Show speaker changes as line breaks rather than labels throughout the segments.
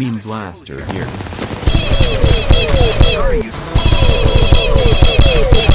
Meme Blaster here.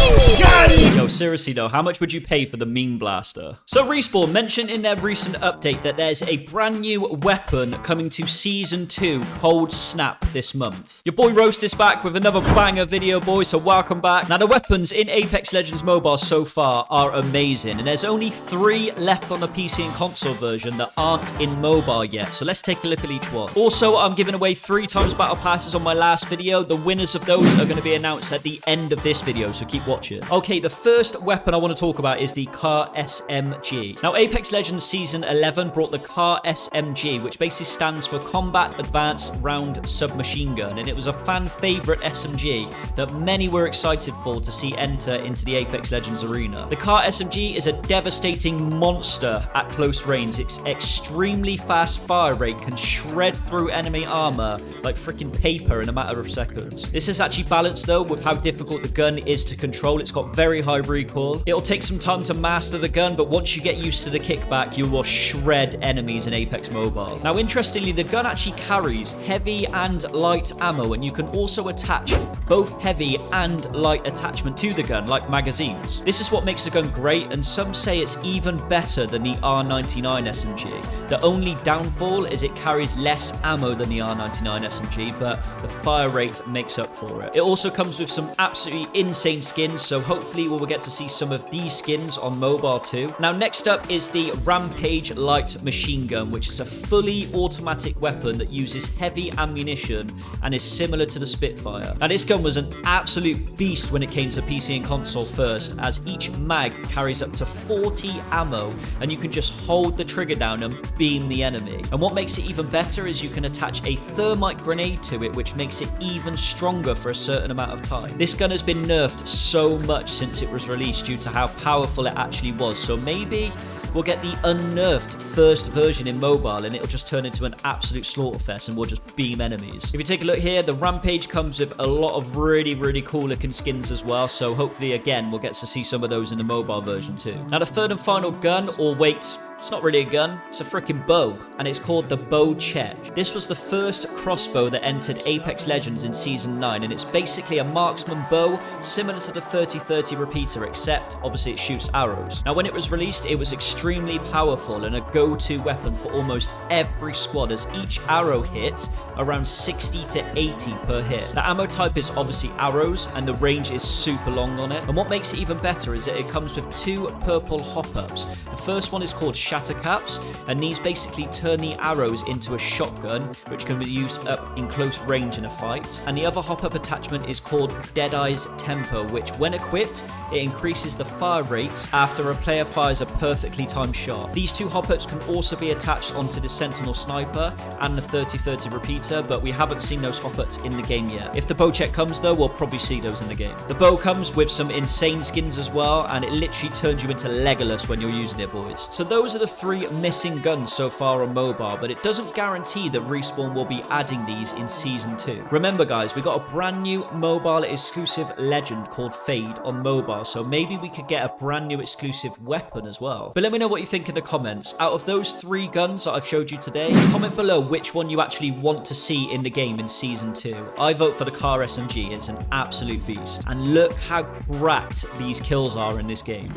Yo, seriously though, how much would you pay for the Meme Blaster? So Respawn mentioned in their recent update that there's a brand new weapon coming to Season 2, Cold Snap, this month. Your boy Roast is back with another banger video, boys, so welcome back. Now, the weapons in Apex Legends Mobile so far are amazing, and there's only three left on the PC and console version that aren't in mobile yet, so let's take a look at each one. Also, I'm giving away three times battle passes on my last video. The winners of those are going to be announced at the end of this video, so keep watching. Okay, the first weapon I want to talk about is the Car SMG. Now, Apex Legends Season 11 brought the Car SMG, which basically stands for Combat Advanced Round Submachine Gun, and it was a fan favorite SMG that many were excited for to see enter into the Apex Legends arena. The Car SMG is a devastating monster at close range. Its extremely fast fire rate can shred through enemy armor like freaking paper in a matter of seconds. This is actually balanced though with how difficult the gun is to control. It's got very high recoil. It'll take some time to master the gun, but once you get used to the kickback, you will shred enemies in Apex Mobile. Now, interestingly, the gun actually carries heavy and light ammo, and you can also attach both heavy and light attachment to the gun, like magazines. This is what makes the gun great, and some say it's even better than the R99 SMG. The only downfall is it carries less ammo than the R99 SMG, but the fire rate makes up for it. It also comes with some absolutely insane skins, so hopefully we'll get to see some of these skins on mobile too. Now, next up is the Rampage Light Machine Gun, which is a fully automatic weapon that uses heavy ammunition and is similar to the Spitfire. Now, this gun was an absolute beast when it came to PC and console first, as each mag carries up to 40 ammo, and you can just hold the trigger down and beam the enemy. And what makes it even better is you can attach a thermite grenade to it, which makes it even stronger for a certain amount of time. This gun has been nerfed so much since it was released due to how powerful it actually was, so maybe we'll get the unnerfed first version in mobile and it'll just turn into an absolute slaughterfest and we'll just beam enemies. If you take a look here, the Rampage comes with a lot of really, really cool looking skins as well, so hopefully, again, we'll get to see some of those in the mobile version too. Now, the third and final gun, or wait, it's not really a gun, it's a freaking bow, and it's called the Bocek. This was the first crossbow that entered Apex Legends in Season 9, and it's basically a marksman bow similar to the 30-30 repeater, except obviously it shoots arrows. Now, when it was released, it was extremely powerful and a go-to weapon for almost every squad, as each arrow hit around 60 to 80 per hit. The ammo type is obviously arrows, and the range is super long on it. And what makes it even better is that it comes with two purple hop-ups. The first one is called shatter caps, and these basically turn the arrows into a shotgun, which can be used up in close range in a fight. And the other hop-up attachment is called Deadeye's Temper, which when equipped, it increases the fire rate after a player fires a perfectly timed shot. These two hop-ups can also be attached onto the Sentinel Sniper and the 30-30 repeater, but we haven't seen those hop-ups in the game yet. If the Bocek comes though, we'll probably see those in the game. The bow comes with some insane skins as well, and it literally turns you into Legolas when you're using it, boys. So those are the three missing guns so far on mobile, but it doesn't guarantee that Respawn will be adding these in Season 2. Remember guys, we got a brand new mobile exclusive legend called Fade on mobile, so maybe we could get a brand new exclusive weapon as well. But let me know what you think in the comments. Out of those three guns that I've showed you today, comment below which one you actually want to see in the game in Season 2. I vote for the car SMG, it's an absolute beast. And look how cracked these kills are in this game.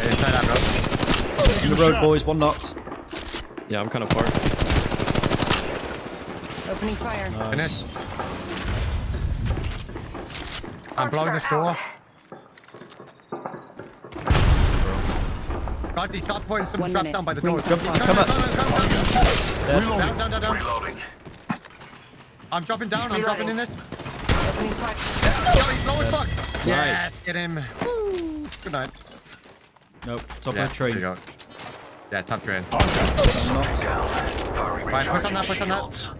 Hey.
In the road, boys, one knocked.
Yeah, I'm kind of far.
Opening fire.
Finish. I'm blowing this door. Guys, he started putting some
One
traps
minute.
down by the
Rings
door.
are
He's
far.
Come up.
down, down, down,
Dead.
down, down, down, down.
Reloading.
I'm dropping down. I'm dropping in this.
Opening fire.
Yo, he's low as fuck. Yes, get him. Woo. Good night.
Nope, top
Yeah,
of the train.
There you go. Yeah, top train.
I'm.
Down. Firing
push on that, push on that.
shields.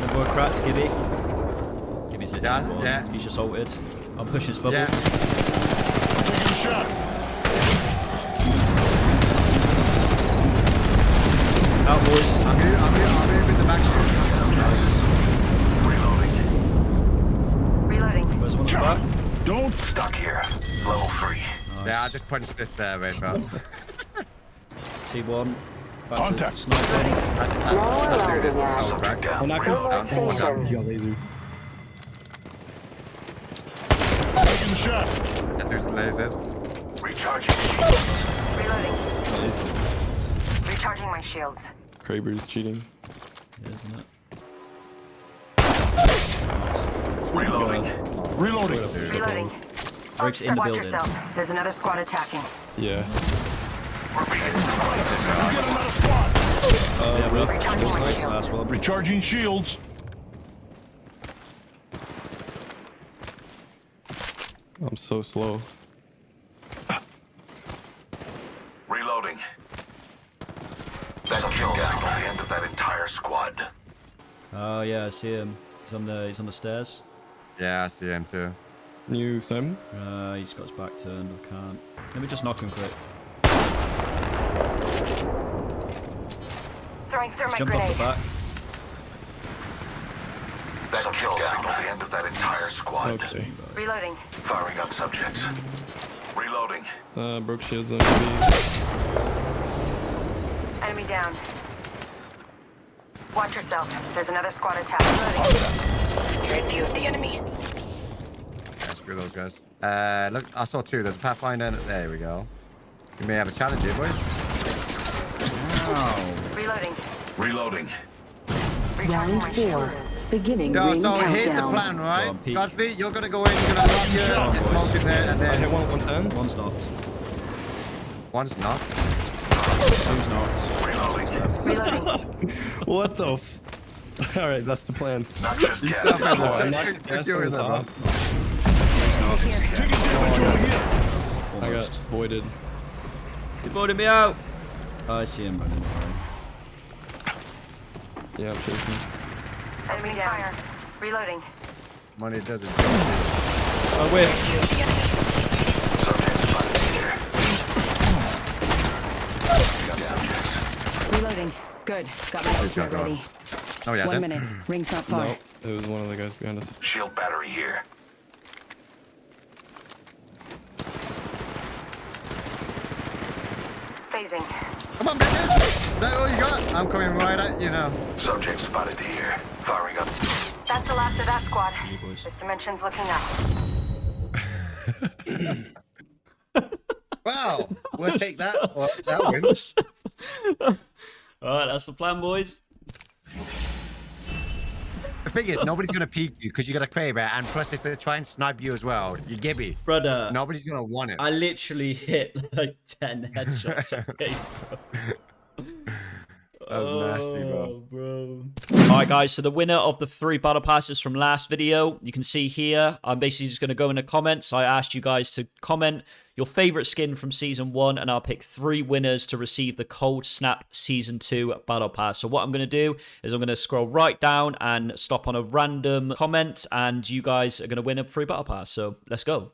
No more cracks, Gibby. Gibby's literally
Yeah,
one.
yeah.
He's just ulted. I'm pushing his bubble.
Yeah.
Out, boys.
I'm here, I'm here, I'm here with the back.
Nice.
Reloading.
Reloading.
Where's one at the back?
Don't
Stuck here. Level three.
Nice.
Yeah, I just punched this uh, right, bro.
See one. That's
Contact.
it. Sniper.
There it is. Oh, crack.
Oh, knock him.
Down. Down.
He got laser.
Taking shot.
Get through lasers.
Recharging shields.
Reloading. Recharging my shields.
Kraber's cheating.
Yeah, isn't it?
Reloading.
Reloading.
Reloading.
Rick's in the
Watch
building.
yourself. There's another squad attacking.
Yeah.
We're beginning to
Get another squad.
yeah, bro.
Recharging uh,
Nice,
shields.
last one.
Recharging shields.
I'm so slow.
Reloading. That kill signal the end of that entire squad.
Oh yeah, I see him. He's on the he's on the stairs.
Yeah, I see him too.
New Simon?
Uh, he's got his back turned. I can't. Let me just knock him quick.
Throwing thermite
Jump off the back.
That kill signal the end of that entire squad.
Okay.
Reloading.
Firing on subjects. Reloading.
Uh, broke shields on me.
Enemy down. Watch yourself. There's another squad attacking. You're in view of the enemy.
Yeah, screw those guys. Uh, look, I saw two. There's a Pathfinder. There we go. You may have a challenge here, boys.
Reloading.
Reloading.
Recharging my
Round
shields.
four. Beginning
Yo,
ring
so
countdown.
here's the plan, right?
on, peek.
Gosly, you're gonna go in, you're gonna lock your,
on,
your smoke in there, and
I hit
then
one 110.
One's knocked.
one's knocked.
Two's knocked.
Reloading.
Reloading.
What the f? Alright, that's the plan.
Not just gas.
Stop it, look,
I'm
check- you bro.
He's knocked.
Taking damage over here.
I got
Almost.
voided.
He voted me out. Oh, I see him running.
Yeah, I'm chasing.
Enemy down. Reloading.
Money doesn't.
Oh wait.
Subject spotted here.
Reloading. Good. Got my ultimate ready.
Oh yeah.
One
then.
minute. Ring's not far.
No, it was one of the guys behind us.
Shield battery here.
Phasing.
Come on, bitches! Is that all you got? I'm coming right at you now.
Subject spotted here. Firing up.
That's the last of that squad.
boys.
This dimension's looking up.
Wow, we'll take that. Well, that wins.
Alright, that's the plan, boys.
The thing is, nobody's gonna peek you because you got a Kraber, and plus if they try and snipe you as well, you gibby.
Brother,
Nobody's gonna want it.
I literally hit like 10 headshots. okay?
That was nasty, bro.
Oh, bro. Alright guys, so the winner of the three battle passes from last video, you can see here, I'm basically just going to go in the comments. I asked you guys to comment your favorite skin from season one, and I'll pick three winners to receive the Cold Snap season two battle pass. So what I'm going to do is I'm going to scroll right down and stop on a random comment, and you guys are going to win a free battle pass. So let's go.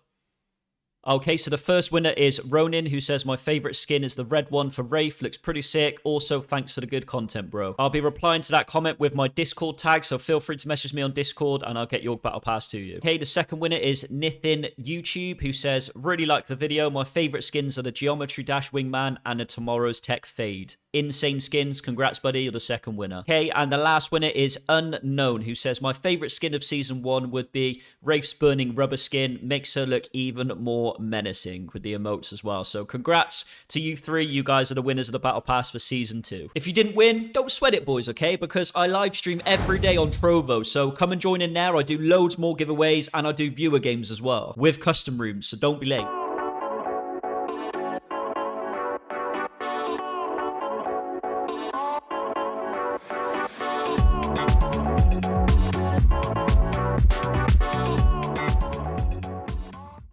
Okay, so the first winner is Ronin, who says, My favorite skin is the red one for Wraith. Looks pretty sick. Also, thanks for the good content, bro. I'll be replying to that comment with my Discord tag, so feel free to message me on Discord and I'll get your battle pass to you. Okay, the second winner is Nithin YouTube, who says, Really like the video. My favorite skins are the Geometry Dash Wingman and the Tomorrow's Tech Fade. Insane skins. Congrats, buddy. You're the second winner. Okay, and the last winner is Unknown, who says, My favorite skin of season one would be Wraith's Burning Rubber Skin. Makes her look even more menacing with the emotes as well. So congrats to you three. You guys are the winners of the Battle Pass for season two. If you didn't win, don't sweat it, boys, okay? Because I live stream every day on Trovo. So come and join in there. I do loads more giveaways and I do viewer games as well with custom rooms. So don't be late.